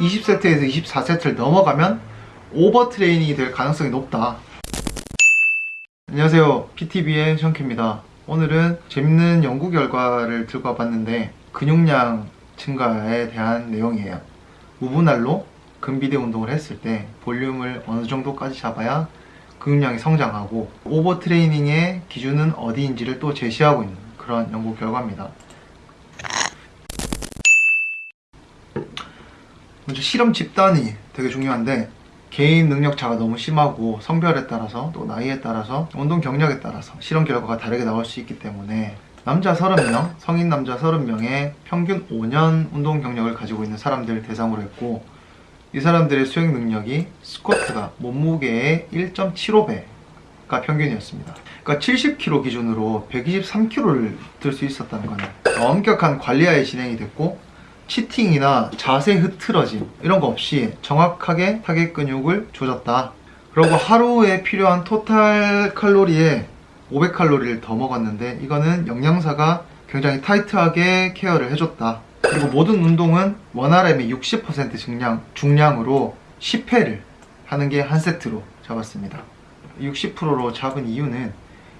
20세트에서 24세트를 넘어가면 오버 트레이닝이 될 가능성이 높다. 안녕하세요. PTV의 션키입니다. 오늘은 재밌는 연구 결과를 들고 와봤는데 근육량 증가에 대한 내용이에요. 무분할로 근비대 운동을 했을 때 볼륨을 어느 정도까지 잡아야 근육량이 성장하고 오버 트레이닝의 기준은 어디인지를 또 제시하고 있는 그런 연구 결과입니다. 먼저 실험 집단이 되게 중요한데 개인 능력 차가 너무 심하고 성별에 따라서 또 나이에 따라서 운동 경력에 따라서 실험 결과가 다르게 나올 수 있기 때문에 남자 30명, 성인 남자 30명의 평균 5년 운동 경력을 가지고 있는 사람들을 대상으로 했고 이 사람들의 수행 능력이 스쿼트가 몸무게의 1.75배가 평균이었습니다. 그러니까 70kg 기준으로 123kg를 들 수 있었다는 거네. 엄격한 관리하에 진행이 됐고 cheating이나 자세 흐트러짐 이런 거 없이 정확하게 타겟 근육을 조졌다. 그리고 하루에 필요한 토탈 칼로리에 500칼로리를 더 먹었는데 이거는 영양사가 굉장히 타이트하게 care를 해줬다. 그리고 모든 운동은 one RM의 60% 중량, 중량으로 10회를 하는 게 한 세트로 잡았습니다. 60%로 잡은 이유는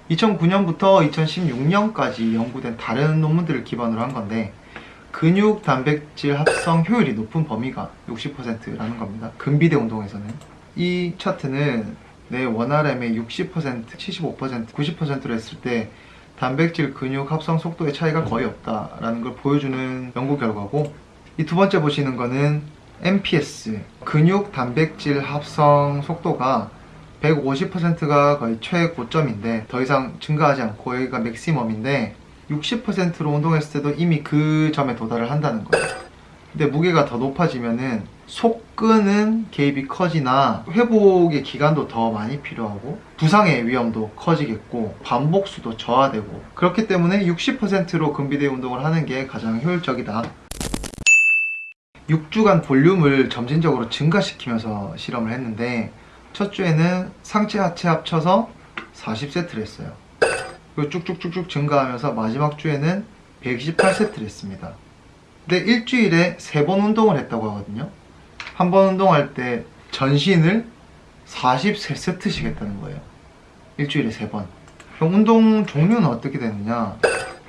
2009년부터 2016년까지 연구된 다른 논문들을 기반으로 한 건데 근육 단백질 합성 효율이 높은 범위가 60%라는 겁니다. 근비대 운동에서는 이 차트는 내 원RM의 60%, 75%, 90%로 했을 때 단백질 근육 합성 속도의 차이가 거의 없다라는 걸 보여주는 연구 결과고 이 두 번째 보시는 거는 MPS 근육 단백질 합성 속도가 150%가 거의 최고점인데 더 이상 증가하지 않고 여기가 맥시멈인데 60%로 운동했을 때도 이미 그 점에 도달을 한다는 거예요. 근데 무게가 더 높아지면은 속근은 개입이 커지나 회복의 기간도 더 많이 필요하고 부상의 위험도 커지겠고 반복수도 저하되고 그렇기 때문에 60%로 근비대 운동을 하는 게 가장 효율적이다. 6주간 볼륨을 점진적으로 증가시키면서 실험을 했는데 첫 주에는 상체 하체 합쳐서 40세트를 했어요. 쭉쭉쭉쭉 증가하면서 마지막 주에는 128세트를 했습니다. 근데 일주일에 3번 운동을 했다고 하거든요. 한 번 운동할 때 전신을 43세트씩 했다는 거예요. 일주일에 3번. 그럼 운동 종류는 어떻게 되느냐?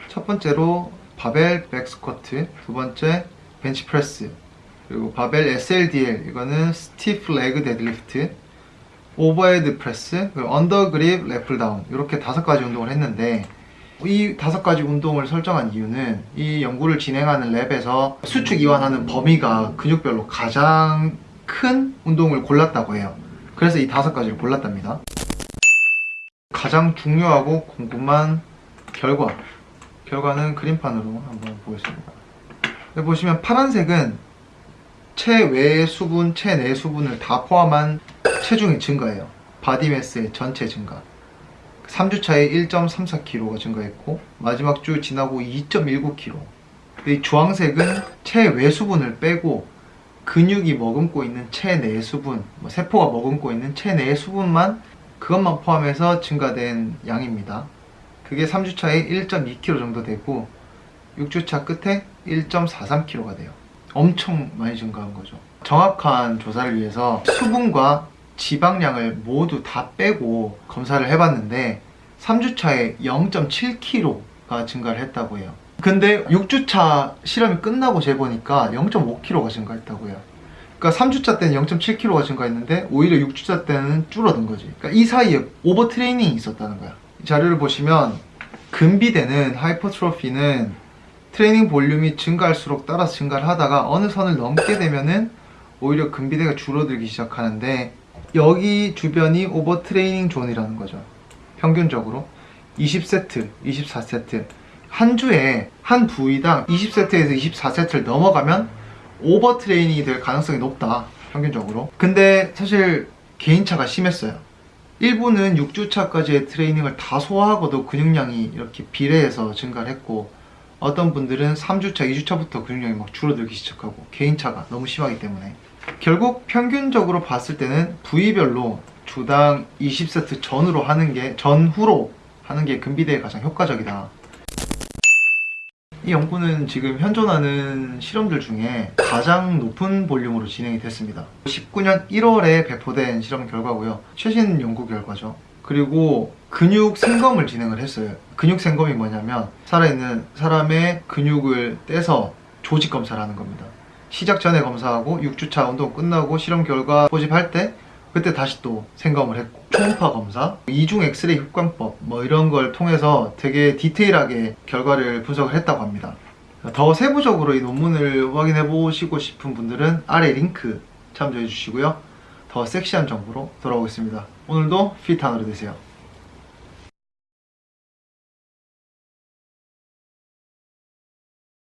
첫 번째로 바벨 백스쿼트, 두 번째 벤치프레스, 그리고 바벨 SLDL, 이거는 stiff leg deadlift, overhead press, under grip lat pulldown 이렇게 다섯 가지 운동을 했는데 이 다섯 가지 운동을 설정한 이유는 이 연구를 진행하는 lab에서 수축 이완하는 범위가 근육별로 가장 큰 운동을 골랐다고 해요. 그래서 이 다섯 가지를 골랐답니다. 가장 중요하고 궁금한 결과 결과는 그림판으로 한번 보겠습니다. 여기 보시면 파란색은 체외 수분, 체내 수분을 다 포함한 체중이 증가해요. body mass의 전체 증가. 3주차에 1.34kg가 증가했고 마지막 주 지나고 2.19kg. 이 주황색은 체외 수분을 빼고 근육이 머금고 있는 체내 수분, 뭐 세포가 머금고 있는 체내 수분만 그것만 포함해서 증가된 양입니다. 그게 3주차에 1.2kg 정도 되고 6주차 끝에 1.43kg가 돼요. 엄청 많이 증가한 거죠. 정확한 조사를 위해서 수분과 지방량을 모두 다 빼고 검사를 해봤는데 3주차에 0.7kg가 증가를 했다고 해요. 근데 6주차 실험이 끝나고 재보니까 0.5kg가 증가했다고 해요. 그러니까 3주차 때는 0.7kg가 증가했는데 오히려 6주차 때는 줄어든 거지. 그러니까 이 사이에 overtraining이 있었다는 거야. 이 자료를 보시면 근비대는 hypertrophy는 training volume이 증가할수록 따라서 증가를 하다가 어느 선을 넘게 되면은 오히려 근비대가 줄어들기 시작하는데 여기 주변이 overtraining zone이라는 거죠. 평균적으로 20세트, 24세트 한 주에 한 부위당 20세트에서 24세트를 넘어가면 오버 트레이닝이 될 가능성이 높다. 평균적으로. 근데 사실 개인차가 심했어요. 일부는 6주차까지의 트레이닝을 다 소화하고도 근육량이 이렇게 비례해서 증가를 했고 어떤 분들은 3주차, 2주차부터 근육량이 막 줄어들기 시작하고 개인차가 너무 심하기 때문에 결국 평균적으로 봤을 때는 부위별로 주당 20세트 전후로 하는 게 전후로 하는 게 근비대에 가장 효과적이다. 이 연구는 지금 현존하는 실험들 중에 가장 높은 볼륨으로 진행이 됐습니다. 19년 1월에 배포된 실험 결과고요. 최신 연구 결과죠. 그리고 근육 생검을 진행을 했어요. 근육 생검이 뭐냐면 살아있는 사람의 근육을 떼서 조직 검사를 하는 겁니다. 시작 전에 검사하고 6주차 운동 끝나고 실험 결과 모집할 때 그때 다시 또 생검을 했고 초음파 검사, 이중 엑스레이 흡광법 뭐 이런 걸 통해서 되게 디테일하게 결과를 분석을 했다고 합니다. 더 세부적으로 이 논문을 확인해 보시고 싶은 분들은 아래 링크 참조해 주시고요. 더 섹시한 정보로 돌아오겠습니다. 오늘도 피트 하루 되세요.